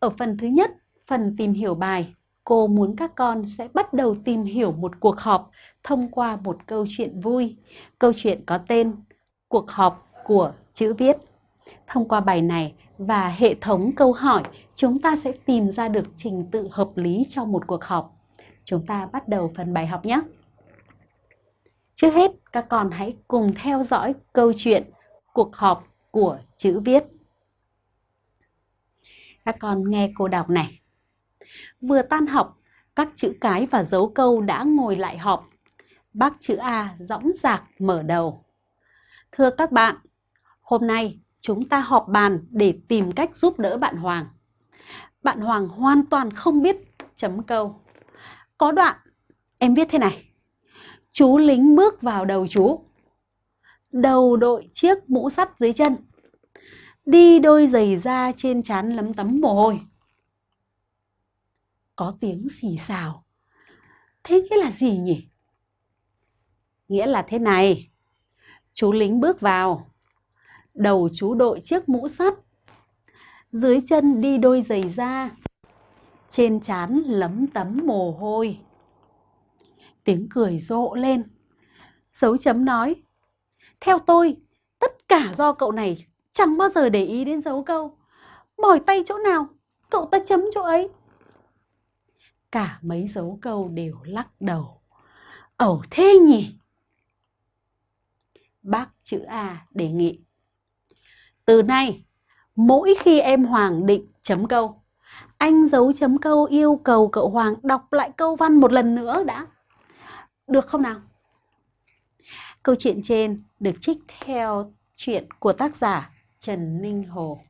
Ở phần thứ nhất, phần tìm hiểu bài, cô muốn các con sẽ bắt đầu tìm hiểu một cuộc họp thông qua một câu chuyện vui. Câu chuyện có tên Cuộc họp của chữ viết. Thông qua bài này và hệ thống câu hỏi, chúng ta sẽ tìm ra được trình tự hợp lý cho một cuộc họp. Chúng ta bắt đầu phần bài học nhé! Trước hết, các con hãy cùng theo dõi câu chuyện Cuộc họp của chữ viết. Các con nghe cô đọc này. Vừa tan học, các chữ cái và dấu câu đã ngồi lại họp. Bác chữ A dõng dạc mở đầu. Thưa các bạn, hôm nay chúng ta họp bàn để tìm cách giúp đỡ bạn Hoàng. Bạn Hoàng hoàn toàn không biết chấm câu. Có đoạn, em viết thế này. Chú lính bước vào đầu chú. Đầu đội chiếc mũ sắt dưới chân. Đi đôi giày da trên trán lấm tấm mồ hôi. Có tiếng xì xào. Thế nghĩa là gì nhỉ? Nghĩa là thế này. Chú lính bước vào. Đầu chú đội chiếc mũ sắt. Dưới chân đi đôi giày da. Trên trán lấm tấm mồ hôi. Tiếng cười rộ lên. Dấu chấm nói. Theo tôi, tất cả do cậu này chẳng bao giờ để ý đến dấu câu. Mỏi tay chỗ nào, cậu ta chấm chỗ ấy. Cả mấy dấu câu đều lắc đầu. Ẩu thế nhỉ? Bác chữ A đề nghị. Từ nay, mỗi khi em Hoàng định chấm câu, anh dấu chấm câu yêu cầu cậu Hoàng đọc lại câu văn một lần nữa đã. Được không nào? Câu chuyện trên được trích theo chuyện của tác giả Trần Ninh Hồ.